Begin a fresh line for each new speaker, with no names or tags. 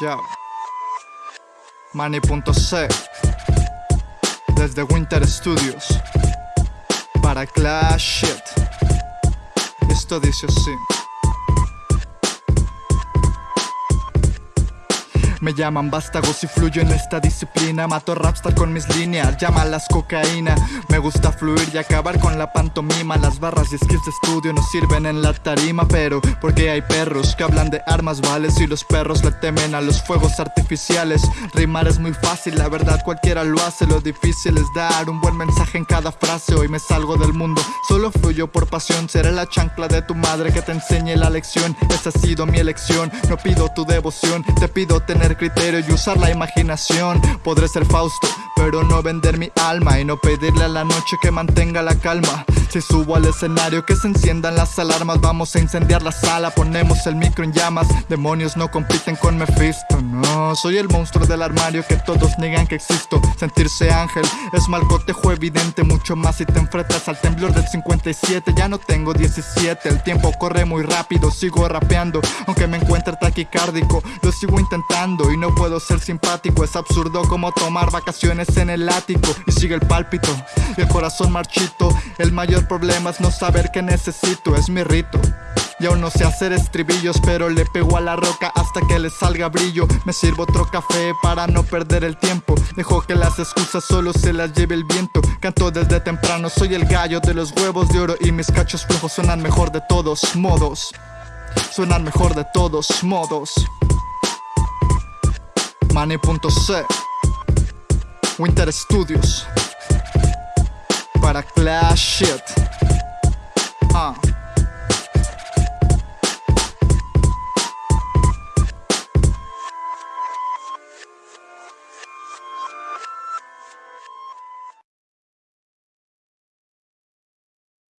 Ya. Manny.c Desde Winter Studios. Para Clash Shit. Esto dice así Me llaman vástagos y fluyo en esta disciplina. Mato rapstar con mis líneas, llámalas cocaína. Me gusta fluir y acabar con la pantomima. Las barras y skills de estudio no sirven en la tarima Pero porque hay perros que hablan de armas vales Y los perros le temen a los fuegos artificiales. Rimar es muy fácil, la verdad cualquiera lo hace. Lo difícil es dar un buen mensaje en cada frase. Hoy me salgo del mundo, solo fluyo por pasión. Seré la chancla de tu madre que te enseñe la lección. Esa ha sido mi elección, no pido tu devoción. Te pido tener criterio y usar la imaginación. Podré ser Fausto, pero no vender mi alma Y no pedirle a la noche que mantenga la calma Si subo al escenario que se enciendan las alarmas. Vamos a incendiar la sala, ponemos el micro en llamas. Demonios no compiten con Mephisto, no. Soy el monstruo del armario que todos niegan que existo. Sentirse ángel es mal cotejo evidente Mucho más si te enfrentas al temblor del 57 Ya no tengo 17, el tiempo corre muy rápido Sigo rapeando, aunque me encuentre taquicárdico Lo sigo intentando. Y no puedo ser simpático Es absurdo como tomar vacaciones en el ático. Y sigue el pálpito y el corazón marchito El mayor es no saber qué necesito, es mi rito. Y aún no sé hacer estribillos Pero le pego a la roca hasta que le salga brillo. Me sirvo otro café para no perder el tiempo. Dejo que las excusas solo se las lleve el viento. Canto desde temprano, soy el gallo de los huevos de oro Y mis cachos flojos suenan mejor de todos modos. Suenan mejor de todos modos. Money.c Winter Studios Para Clash Shit